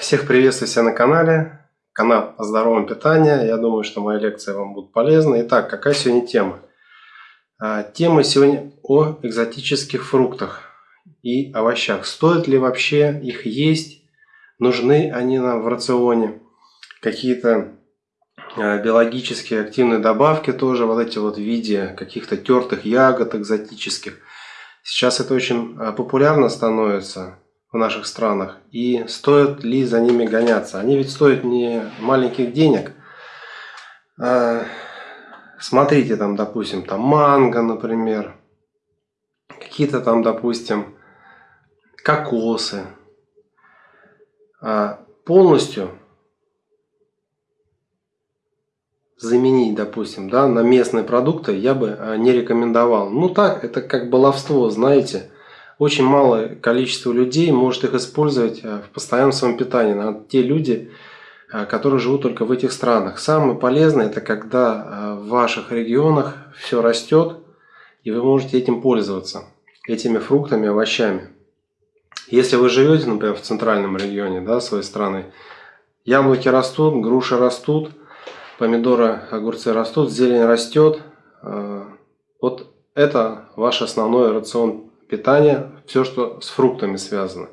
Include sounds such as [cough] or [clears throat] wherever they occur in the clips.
Всех приветствую себя на канале. Канал о здоровом питании. Я думаю, что мои лекции вам будут полезны. Итак, какая сегодня тема? А, тема сегодня о экзотических фруктах и овощах. Стоит ли вообще их есть? Нужны они нам в рационе? Какие-то а, биологические активные добавки тоже вот эти вот в виде каких-то тертых ягод экзотических. Сейчас это очень а, популярно становится в наших странах и стоит ли за ними гоняться. Они ведь стоят не маленьких денег. А, смотрите там, допустим, там манго, например, какие-то там, допустим, кокосы. А, полностью заменить, допустим, да, на местные продукты я бы а, не рекомендовал. Ну так, это как баловство, знаете очень малое количество людей может их использовать э, в постоянном своем питании. На те люди, э, которые живут только в этих странах. Самое полезное это когда э, в ваших регионах все растет, и вы можете этим пользоваться, этими фруктами, овощами. Если вы живете, например, в центральном регионе да, своей страны, яблоки растут, груши растут, помидоры, огурцы растут, зелень растет. Вот это ваш основной рацион питания, все, что с фруктами связано.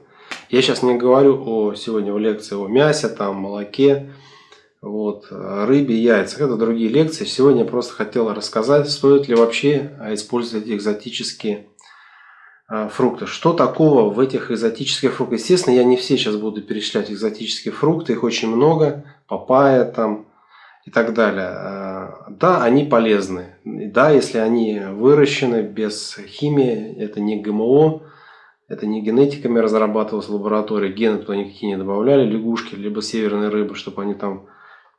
Я сейчас не говорю о сегодня в лекции о мясе, там, молоке, вот, рыбе, яйцах. Это другие лекции. Сегодня я просто хотел рассказать, стоит ли вообще использовать экзотические а, фрукты. Что такого в этих экзотических фруктах? Естественно, я не все сейчас буду перечислять экзотические фрукты, их очень много. Папайя там, и так далее. Э, да, они полезны. Да, если они выращены без химии, это не ГМО, это не генетиками разрабатывалось в лаборатории, гены туда никакие не добавляли, лягушки, либо северные рыбы, чтобы они там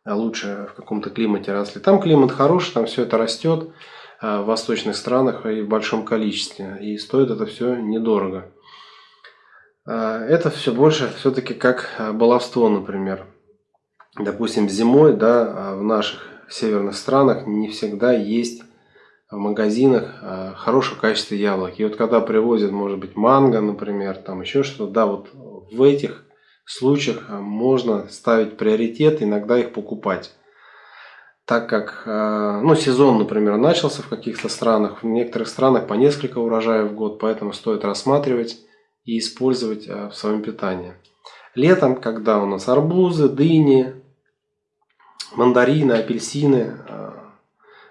лучше в каком-то климате росли. Там климат хороший, там все это растет э, в восточных странах и в большом количестве. И стоит это все недорого. Э, это все больше все-таки как баловство, например допустим, зимой, да, в наших северных странах не всегда есть в магазинах а, хорошего качества яблок. И вот когда привозят, может быть, манго, например, там еще что-то, да, вот в этих случаях а, можно ставить приоритет, иногда их покупать. Так как, ну, сезон, например, начался в каких-то странах, в некоторых странах по несколько урожаев в год, поэтому стоит рассматривать и использовать в своем питании. Летом, когда у нас арбузы, дыни, мандарины, апельсины, э,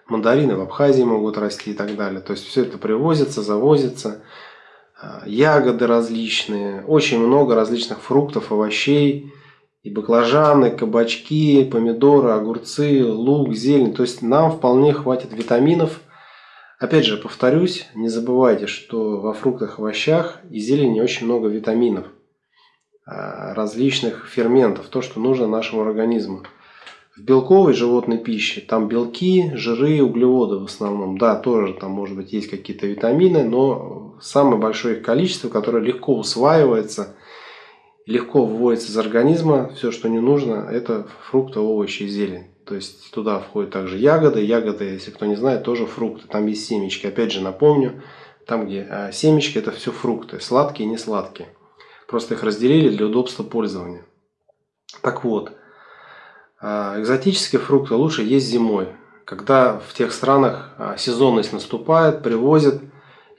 мандарины в Абхазии могут расти и так далее. То есть все это привозится, завозится. Э, ягоды различные, очень много различных фруктов, овощей, и баклажаны, кабачки, помидоры, огурцы, лук, зелень. То есть нам вполне хватит витаминов. Опять же, повторюсь, не забывайте, что во фруктах, овощах и зелени очень много витаминов, э, различных ферментов, то, что нужно нашему организму. В белковой животной пище там белки, жиры, углеводы в основном. Да, тоже там может быть есть какие-то витамины, но самое большое их количество, которое легко усваивается, легко выводится из организма. Все, что не нужно, это фрукты, овощи и зелень. То есть туда входят также ягоды. Ягоды, если кто не знает, тоже фрукты. Там есть семечки. Опять же напомню, там где а, семечки это все фрукты. Сладкие и не сладкие. Просто их разделили для удобства пользования. Так вот, экзотические фрукты лучше есть зимой, когда в тех странах а, сезонность наступает, привозят.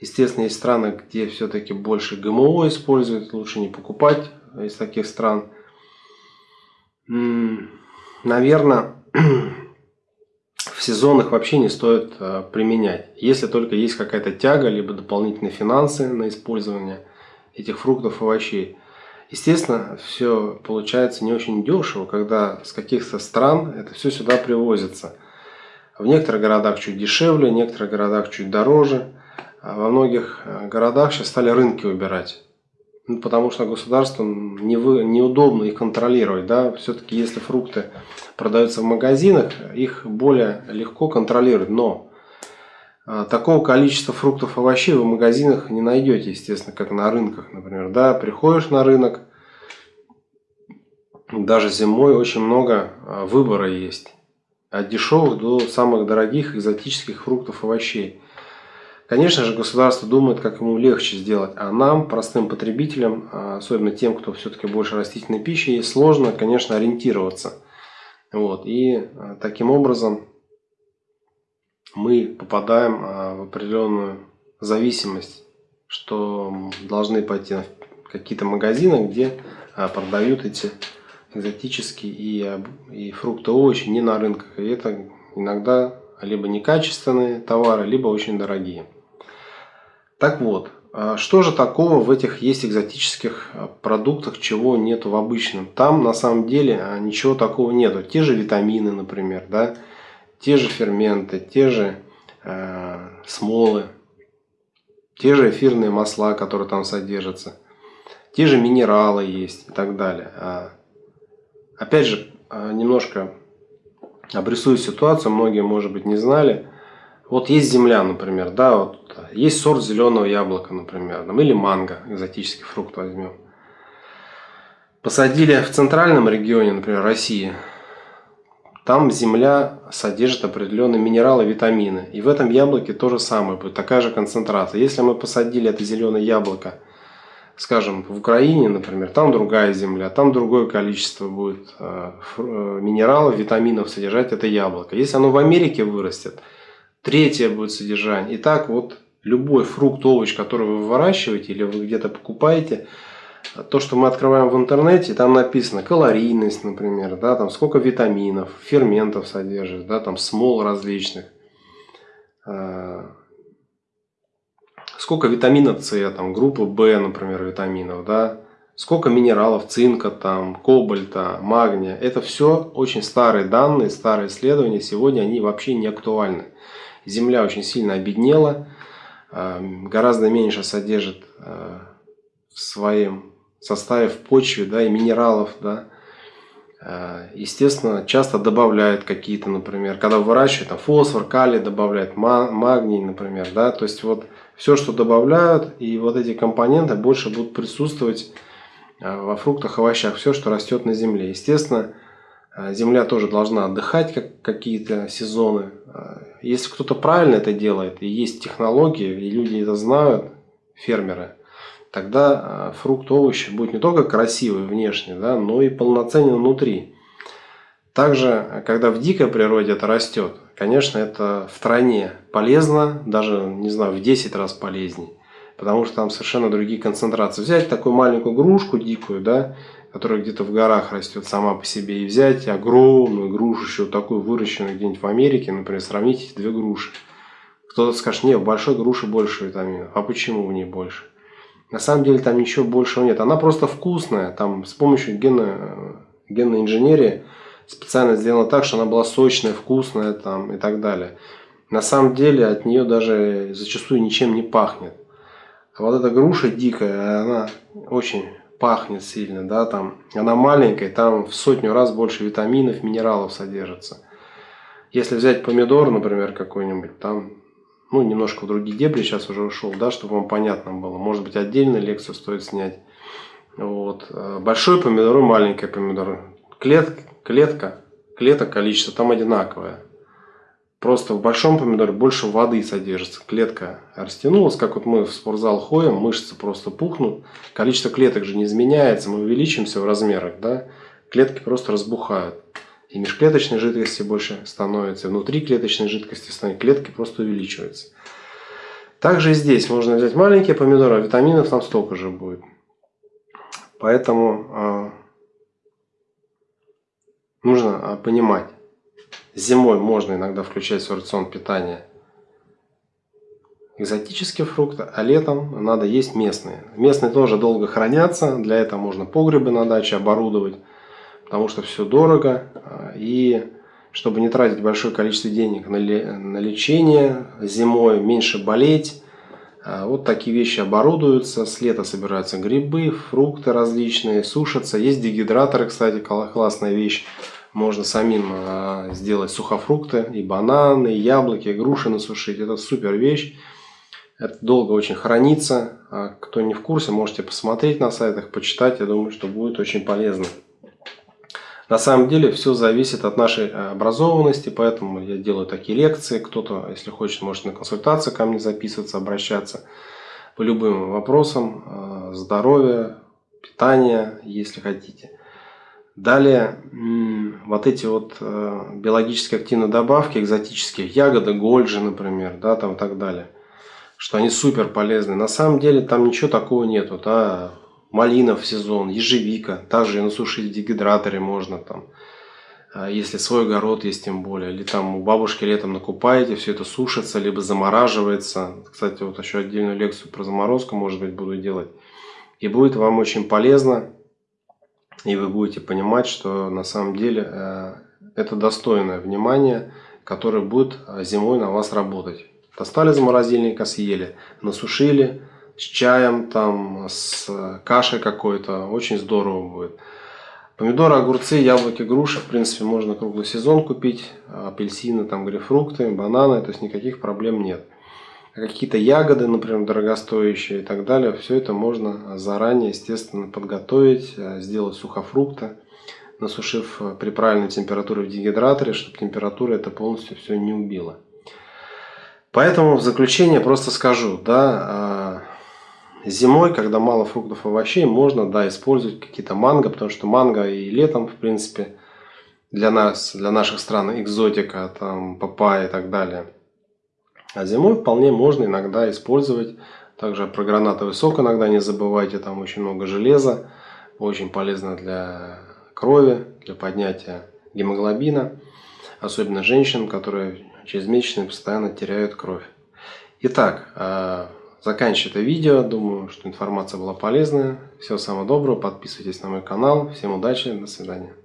Естественно, есть страны, где все-таки больше ГМО используют, лучше не покупать из таких стран. Наверное, [clears throat] в сезонах вообще не стоит а, применять. Если только есть какая-то тяга, либо дополнительные финансы на использование этих фруктов и овощей. Естественно, все получается не очень дешево, когда с каких-то стран это все сюда привозится. В некоторых городах чуть дешевле, в некоторых городах чуть дороже. А во многих э, городах сейчас стали рынки убирать. Ну, потому что государству не вы, неудобно их контролировать. Да? Все-таки если фрукты продаются в магазинах, их более легко контролировать. Но а, такого количества фруктов и овощей вы в магазинах не найдете, естественно, как на рынках, например. Да, приходишь на рынок, даже зимой очень много а, выбора есть. От дешевых до самых дорогих экзотических фруктов и овощей. Конечно же, государство думает, как ему легче сделать, а нам, простым потребителям, а, особенно тем, кто все-таки больше растительной пищи, сложно, конечно, ориентироваться. Вот. И а, таким образом мы попадаем в определенную зависимость, что должны пойти в какие-то магазины, где продают эти экзотические и, и фрукты, овощи не на рынках. И это иногда либо некачественные товары, либо очень дорогие. Так вот, а что же такого в этих есть экзотических а, продуктах, чего нет в обычном? Там на самом деле а, ничего такого нету. Те же витамины, например, да, те же ферменты, те же э, смолы, те же эфирные масла, которые там содержатся, те же минералы есть и так далее. Опять же, немножко обрисую ситуацию, многие, может быть, не знали. Вот есть земля, например, да, вот есть сорт зеленого яблока, например, там, или манго, экзотический фрукт возьмем. Посадили в центральном регионе, например, России, там земля содержит определенные минералы, витамины. И в этом яблоке то же самое будет, такая же концентрация. Если мы посадили это зеленое яблоко, скажем, в Украине, например, там другая земля, там другое количество будет э, э, минералов, витаминов содержать это яблоко. Если оно в Америке вырастет, третье будет содержание. И так вот любой фрукт, овощ, который вы выращиваете или вы где-то покупаете, то, что мы открываем в интернете, там написано калорийность, например, да, там сколько витаминов, ферментов содержит, да, там смол различных, э, сколько витамина С, там группы В, например, витаминов, да, сколько минералов, цинка, там, кобальта, магния. Это все очень старые данные, старые исследования. Сегодня они вообще не актуальны. Земля очень сильно обеднела, э, гораздо меньше содержит э, в своем составе в почве да, и минералов. Да. Э, естественно, часто добавляют какие-то, например, когда выращивают, там, фосфор, калий добавляют, магний, например. Да. То есть, вот все, что добавляют, и вот эти компоненты больше будут присутствовать во фруктах, овощах, все, что растет на земле. Естественно, а, земля тоже должна отдыхать как какие-то сезоны. А, если кто-то правильно это делает, и есть технологии, и люди это знают, фермеры, тогда фрукт, овощи будет не только красивый внешне, да, но и полноценен внутри. Также, когда в дикой природе это растет, конечно, это в тройне полезно, даже, не знаю, в 10 раз полезнее. Потому что там совершенно другие концентрации. Взять такую маленькую грушку дикую, да, которая где-то в горах растет сама по себе, и взять огромную грушу, еще такую выращенную где-нибудь в Америке, например, сравнить эти две груши. Кто-то скажет, нет, в большой груши больше витаминов. А почему в ней больше? На самом деле там ничего большего нет. Она просто вкусная. Там с помощью генно, генной инженерии специально сделано так, что она была сочная, вкусная там, и так далее. На самом деле от нее даже зачастую ничем не пахнет. А вот эта груша дикая, она очень пахнет сильно, да, там, она маленькая, там в сотню раз больше витаминов, минералов содержится. Если взять помидор, например, какой-нибудь, там, ну, немножко в другие дебри сейчас уже ушел, да, чтобы вам понятно было. Может быть, отдельную лекцию стоит снять. Вот. Большой помидор и маленький помидор. Клетка, клетка, клеток количество там одинаковое. Просто в большом помидоре больше воды содержится. Клетка растянулась, как вот мы в спортзал ходим, мышцы просто пухнут. Количество клеток же не изменяется, мы увеличимся в размерах, да? Клетки просто разбухают. И межклеточной жидкости больше становится, и внутри клеточной жидкости становится, клетки просто увеличиваются. Также и здесь можно взять маленькие помидоры, а витаминов там столько же будет. Поэтому э, нужно а, понимать, Зимой можно иногда включать в рацион питания экзотические фрукты, а летом надо есть местные. Местные тоже долго хранятся, для этого можно погребы на даче оборудовать, потому что все дорого. И чтобы не тратить большое количество денег на, лечение зимой, меньше болеть, а, вот такие вещи оборудуются. С лета собираются грибы, фрукты различные, сушатся. Есть дегидраторы, кстати, классная вещь. Можно самим а, сделать сухофрукты, и бананы, и яблоки, и груши насушить. Это супер вещь. Это долго очень хранится. А кто не в курсе, можете посмотреть на сайтах, почитать. Я думаю, что будет очень полезно. На самом деле все зависит от нашей образованности, поэтому я делаю такие лекции. Кто-то, если хочет, может на консультацию ко мне записываться, обращаться по любым вопросам здоровья, питания, если хотите. Далее, вот эти вот э, биологически активные добавки, экзотические, ягоды, гольджи, например, да, там и так далее, что они супер полезны. На самом деле там ничего такого нету, да, малина в сезон, ежевика, также на в дегидраторе можно там, а если свой огород есть тем более, или там у бабушки летом накупаете, все это сушится, либо замораживается. Кстати, вот еще отдельную лекцию про заморозку, может быть, буду делать. И будет вам очень полезно и вы будете понимать, что на самом деле э, это достойное внимание, которое будет э, зимой на вас работать. Достали из морозильника, съели, насушили с чаем, там, с кашей какой-то, очень здорово будет. Помидоры, огурцы, яблоки, груши, в принципе, можно круглый сезон купить, апельсины, там, грейпфрукты, бананы, то есть никаких проблем нет. Какие-то ягоды, например, дорогостоящие и так далее, все это можно заранее, естественно, подготовить, э, сделать сухофрукты, насушив э, при правильной температуре в дегидраторе, чтобы температура это полностью все не убила. Поэтому в заключение просто скажу, да, э, зимой, когда мало фруктов и овощей, можно, да, использовать какие-то манго, потому что манго и летом, в принципе, для нас, для наших стран экзотика, там, папайя и так далее – а зимой вполне можно иногда использовать. Также про гранатовый сок иногда не забывайте, там очень много железа. Очень полезно для крови, для поднятия гемоглобина. Особенно женщинам, которые через месячные постоянно теряют кровь. Итак, а, заканчиваю это видео. Думаю, что информация была полезная. Всего самого доброго. Подписывайтесь на мой канал. Всем удачи. До свидания.